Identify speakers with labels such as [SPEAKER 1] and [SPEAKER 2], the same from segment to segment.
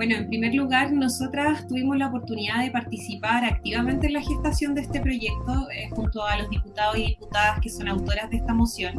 [SPEAKER 1] Bueno, en primer lugar, nosotras tuvimos la oportunidad de participar activamente en la gestación de este proyecto eh, junto a los diputados y diputadas que son autoras de esta moción.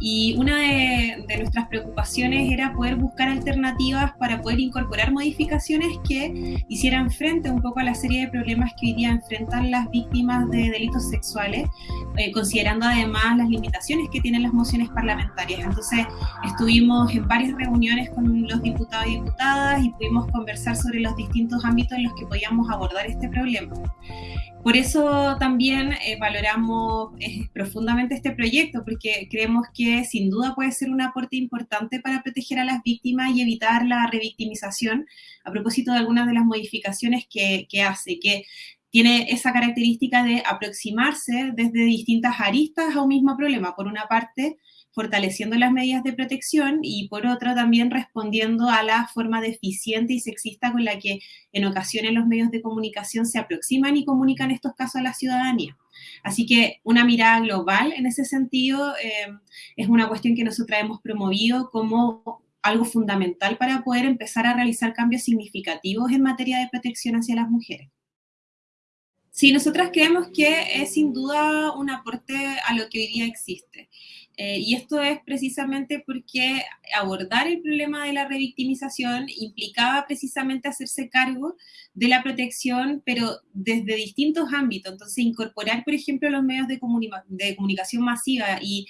[SPEAKER 1] Y una de, de, nuestras preocupaciones era poder buscar alternativas para poder incorporar modificaciones que hicieran frente un poco a la serie de problemas que hoy día enfrentan las víctimas de delitos sexuales, eh, considerando además las limitaciones que tienen las mociones parlamentarias. Entonces, estuvimos en varias reuniones con los diputados y diputadas y pudimos conversar sobre los distintos ámbitos en los que podíamos abordar este problema. Por eso también eh, valoramos eh, profundamente este proyecto, porque creemos que sin duda puede ser un aporte importante para proteger a las víctimas y evitar la revictimización, a propósito de algunas de las modificaciones que, que hace, que tiene esa característica de aproximarse desde distintas aristas a un mismo problema. Por una parte, fortaleciendo las medidas de protección y por otro también respondiendo a la forma deficiente y sexista con la que en ocasiones los medios de comunicación se aproximan y comunican estos casos a la ciudadanía. Así que una mirada global en ese sentido eh, es una cuestión que nosotros hemos promovido como algo fundamental para poder empezar a realizar cambios significativos en materia de protección hacia las mujeres. Sí, nosotras creemos que es sin duda un aporte a lo que hoy día existe. Eh, y esto es precisamente porque abordar el problema de la revictimización implicaba precisamente hacerse cargo de la protección, pero desde distintos ámbitos. Entonces, incorporar, por ejemplo, los medios de, de comunicación masiva y,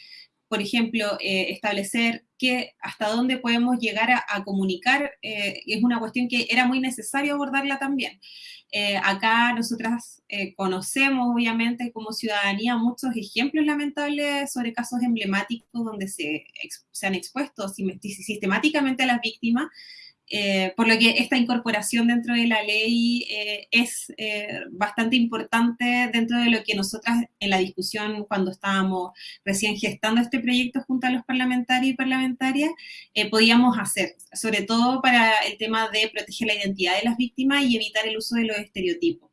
[SPEAKER 1] por ejemplo, eh, establecer que hasta dónde podemos llegar a, comunicar eh, es una cuestión que era muy necesario abordarla también. Eh, acá nosotras eh, conocemos, obviamente, como ciudadanía, muchos ejemplos lamentables sobre casos emblemáticos donde se, se han expuesto sistemáticamente a las víctimas eh, por lo que esta incorporación dentro de la ley eh, es eh, bastante importante dentro de lo que nosotras en la discusión cuando estábamos recién gestando este proyecto junto a los parlamentarios y parlamentarias podíamos hacer, sobre todo para el tema de proteger la identidad de las víctimas y evitar el uso de los estereotipos.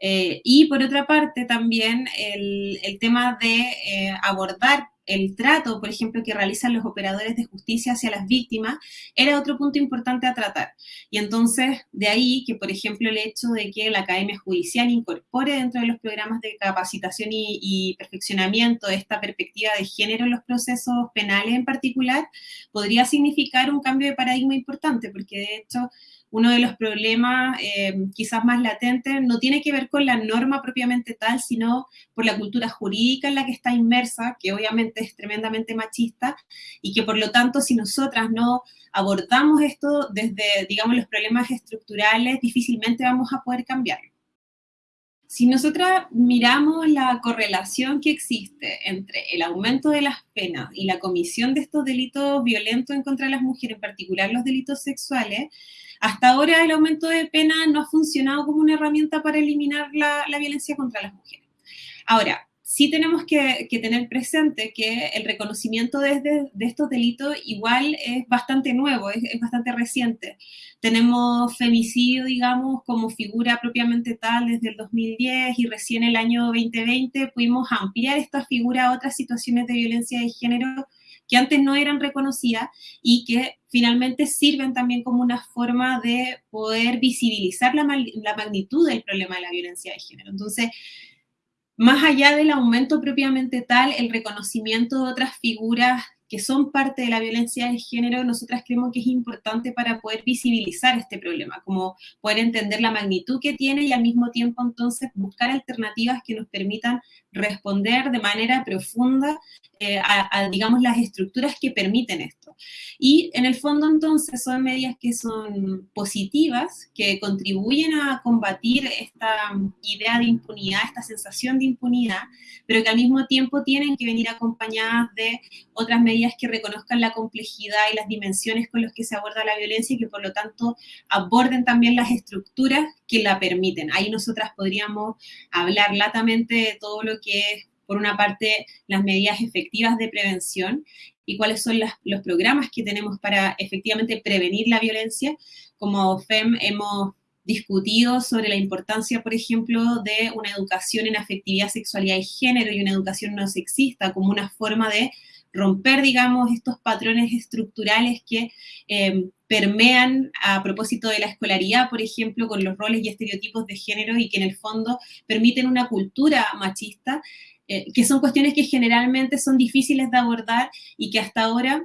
[SPEAKER 1] y por otra parte también el, el tema de abordar el trato, por ejemplo, que realizan los operadores de justicia hacia las víctimas, era otro punto importante a tratar. Y entonces, de ahí que, por ejemplo, el hecho de que la Academia Judicial incorpore dentro de los programas de capacitación y, perfeccionamiento esta perspectiva de género en los procesos penales en particular, podría significar un cambio de paradigma importante, porque de hecho uno de los problemas eh, quizás más latentes no tiene que ver con la norma propiamente tal, sino por la cultura jurídica en la que está inmersa, que obviamente es tremendamente machista, y que por lo tanto si nosotras no abordamos esto desde, digamos, los problemas estructurales, difícilmente vamos a poder cambiarlo. Si nosotras miramos la correlación que existe entre el aumento de las penas y la comisión de estos delitos violentos en contra de las mujeres, en particular los delitos sexuales, hasta ahora el aumento de pena no ha funcionado como una herramienta para eliminar la, violencia contra las mujeres. Ahora, sí tenemos que, tener presente que el reconocimiento de, estos delitos igual es bastante nuevo, es, bastante reciente. Tenemos femicidio, digamos, como figura propiamente tal desde el 2010 y recién el año 2020 pudimos ampliar esta figura a otras situaciones de violencia de género que antes no eran reconocidas y que finalmente sirven también como una forma de poder visibilizar la, la magnitud del problema de la violencia de género. Entonces, más allá del aumento propiamente tal, el reconocimiento de otras figuras que son parte de la violencia de género, nosotras creemos que es importante para poder visibilizar este problema, como poder entender la magnitud que tiene y al mismo tiempo entonces buscar alternativas que nos permitan responder de manera profunda eh, a, digamos, las estructuras que permiten esto. Y en el fondo entonces son medidas que son positivas, que contribuyen a combatir esta idea de impunidad, esta sensación de impunidad, pero que al mismo tiempo tienen que venir acompañadas de otras medidas que reconozcan la complejidad y las dimensiones con las que se aborda la violencia y que por lo tanto aborden también las estructuras que la permiten. Ahí nosotras podríamos hablar latamente de todo lo que es por una parte, las medidas efectivas de prevención y cuáles son los programas que tenemos para efectivamente prevenir la violencia. Como FEM hemos discutido sobre la importancia, por ejemplo, de una educación en afectividad, sexualidad y género y una educación no sexista como una forma de romper, digamos, estos patrones estructurales que eh, permean a propósito de la escolaridad, por ejemplo, con los roles y estereotipos de género y que en el fondo permiten una cultura machista, eh, que son cuestiones que generalmente son difíciles de abordar y que hasta ahora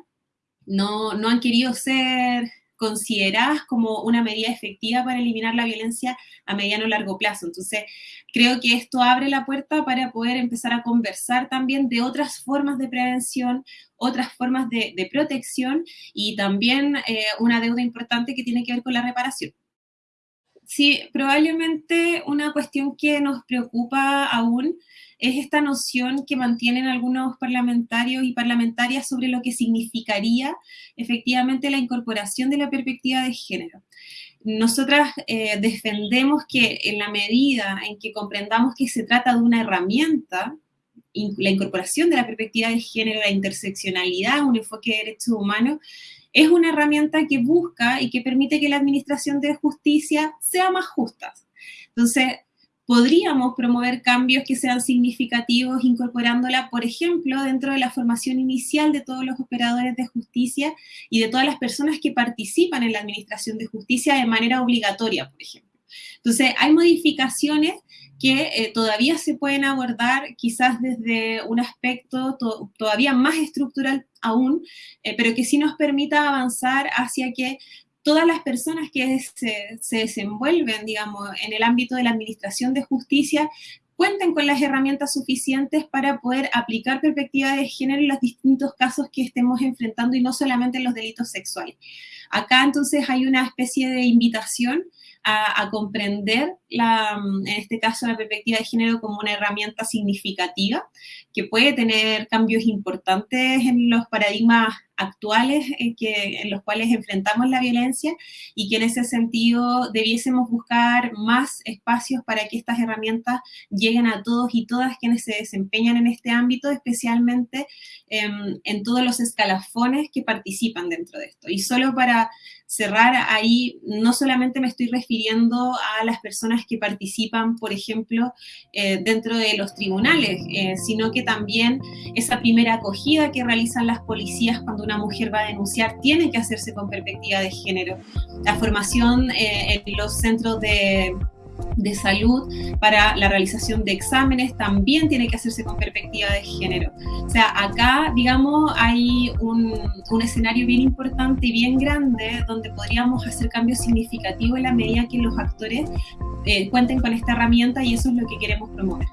[SPEAKER 1] no, no han querido ser consideradas como una medida efectiva para eliminar la violencia a mediano o largo plazo. Entonces, creo que esto abre la puerta para poder empezar a conversar también de otras formas de prevención, otras formas de, protección y también eh, una deuda importante que tiene que ver con la reparación. Sí, probablemente una cuestión que nos preocupa aún es esta noción que mantienen algunos parlamentarios y parlamentarias sobre lo que significaría efectivamente la incorporación de la perspectiva de género. Nosotras eh, defendemos que en la medida en que comprendamos que se trata de una herramienta, la incorporación de la perspectiva de género, la interseccionalidad, un enfoque de derechos humanos, es una herramienta que busca y que permite que la administración de justicia sea más justa. Entonces, podríamos promover cambios que sean significativos incorporándola, por ejemplo, dentro de la formación inicial de todos los operadores de justicia y de todas las personas que participan en la administración de justicia de manera obligatoria, por ejemplo. Entonces, hay modificaciones que eh, todavía se pueden abordar quizás desde un aspecto todavía más estructural aún, eh, pero que sí nos permita avanzar hacia que todas las personas que se, desenvuelven, digamos, en el ámbito de la administración de justicia cuenten con las herramientas suficientes para poder aplicar perspectiva de género en los distintos casos que estemos enfrentando y no solamente en los delitos sexuales. Acá entonces hay una especie de invitación a, comprender, la, en este caso, la perspectiva de género como una herramienta significativa que puede tener cambios importantes en los paradigmas actuales en, que, en los cuales enfrentamos la violencia y que en ese sentido debiésemos buscar más espacios para que estas herramientas lleguen a todos y todas quienes se desempeñan en este ámbito, especialmente em, en todos los escalafones que participan dentro de esto. Y solo para cerrar ahí, no solamente me estoy refiriendo a las personas que participan, por ejemplo, eh, dentro de los tribunales, eh, sino que también esa primera acogida que realizan las policías cuando una mujer va a denunciar tiene que hacerse con perspectiva de género. La formación eh, en los centros de de salud para la realización de exámenes también tiene que hacerse con perspectiva de género. O sea, acá, digamos, hay un, escenario bien importante y bien grande donde podríamos hacer cambios significativos en la medida que los actores eh, cuenten con esta herramienta y eso es lo que queremos promover.